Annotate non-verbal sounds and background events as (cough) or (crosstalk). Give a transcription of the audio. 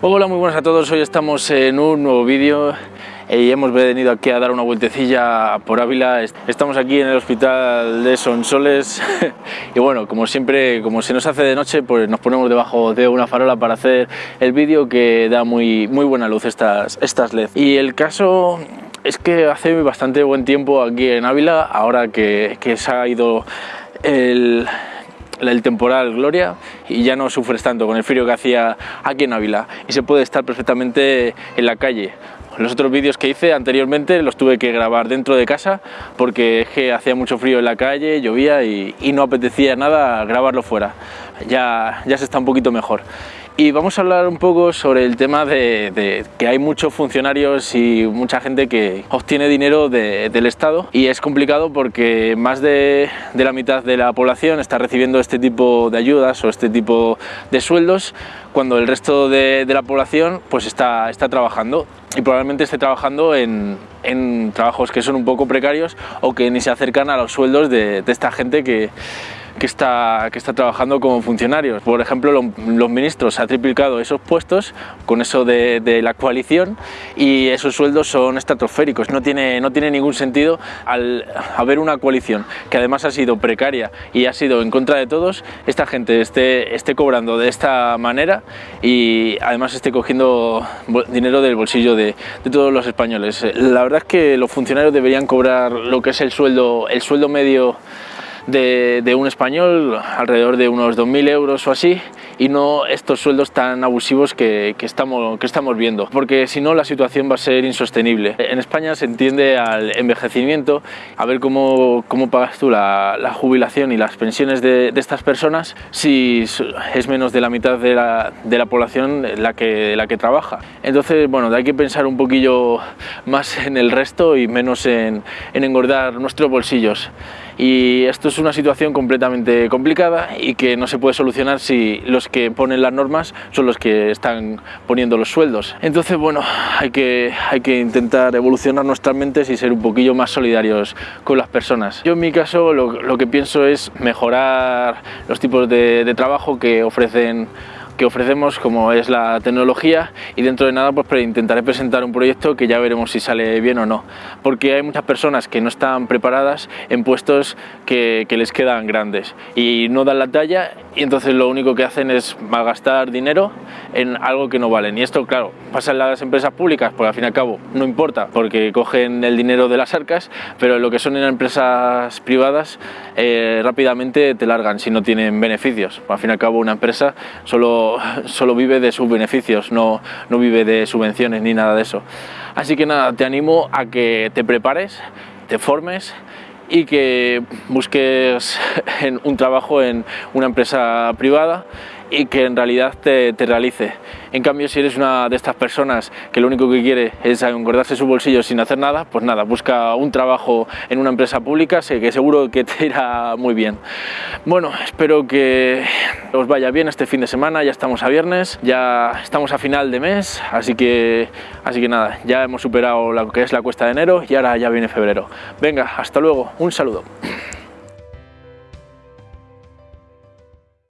Hola, muy buenas a todos. Hoy estamos en un nuevo vídeo y hemos venido aquí a dar una vueltecilla por Ávila. Estamos aquí en el hospital de Sonsoles (laughs) y bueno, como siempre, como se nos hace de noche, pues nos ponemos debajo de una farola para hacer el vídeo que da muy, muy buena luz estas, estas LED. Y el caso es que hace bastante buen tiempo aquí en Ávila, ahora que, que se ha ido el el temporal Gloria y ya no sufres tanto con el frío que hacía aquí en Ávila y se puede estar perfectamente en la calle. Los otros vídeos que hice anteriormente los tuve que grabar dentro de casa porque hacía mucho frío en la calle, llovía y, no apetecía nada grabarlo fuera. Ya, ya se está un poquito mejor. Y vamos a hablar un poco sobre el tema de, que hay muchos funcionarios y mucha gente que obtiene dinero del Estado y es complicado porque más de, la mitad de la población está recibiendo este tipo de ayudas o este tipo de sueldos cuando el resto de, la población pues está, está trabajando y probablemente esté trabajando en, trabajos que son un poco precarios o que ni se acercan a los sueldos de esta gente que, que está, que está trabajando como funcionarios. Por ejemplo, los ministros ha triplicado esos puestos con eso de, la coalición y esos sueldos son estratosféricos. No tiene, no tiene ningún sentido al haber una coalición que además ha sido precaria y ha sido en contra de todos, esta gente esté, esté cobrando de esta manera y además esté cogiendo dinero del bolsillo de, de todos los españoles. La verdad es que los funcionarios deberían cobrar lo que es el sueldo, el sueldo medio de, un español, alrededor de unos 2.000 euros o así, y no estos sueldos tan abusivos que, estamos, que estamos viendo, porque si no la situación va a ser insostenible. En España se entiende al envejecimiento, a ver cómo, cómo pagas tú la, jubilación y las pensiones de, estas personas si es menos de la mitad de la, de la población la que, la que trabaja. Entonces, bueno, hay que pensar un poquillo más en el resto y menos en, en engordar nuestros bolsillos y esto es una situación completamente complicada y que no se puede solucionar si los que ponen las normas son los que están poniendo los sueldos. Entonces, bueno, hay que, hay que intentar evolucionar nuestras mentes y ser un poquillo más solidarios con las personas. Yo en mi caso lo, lo que pienso es mejorar los tipos de, de trabajo que ofrecen que ofrecemos como es la tecnología y dentro de nada pues intentaré presentar un proyecto que ya veremos si sale bien o no. Porque hay muchas personas que no están preparadas en puestos que, que les quedan grandes y no dan la talla y entonces lo único que hacen es malgastar dinero en algo que no valen. Y esto claro pasa en las empresas públicas porque al fin y al cabo no importa porque cogen el dinero de las arcas pero lo que son en empresas privadas eh, rápidamente te largan si no tienen beneficios. Al fin y al cabo una empresa solo vive de sus beneficios, no, no vive de subvenciones ni nada de eso. Así que nada, te animo a que te prepares, te formes y que busques (laughs) un trabajo en una empresa privada y que en realidad te, te, realice. En cambio, si eres una de estas personas que lo único que quiere es engordarse su bolsillo sin hacer nada, pues nada, busca un trabajo en una empresa pública, sé que seguro que te irá muy bien. Bueno, espero que os vaya bien este fin de semana, ya estamos a viernes, ya estamos a final de mes, así que, así que nada, ya hemos superado lo que es la cuesta de enero y ahora ya viene febrero. Venga, hasta luego, un saludo.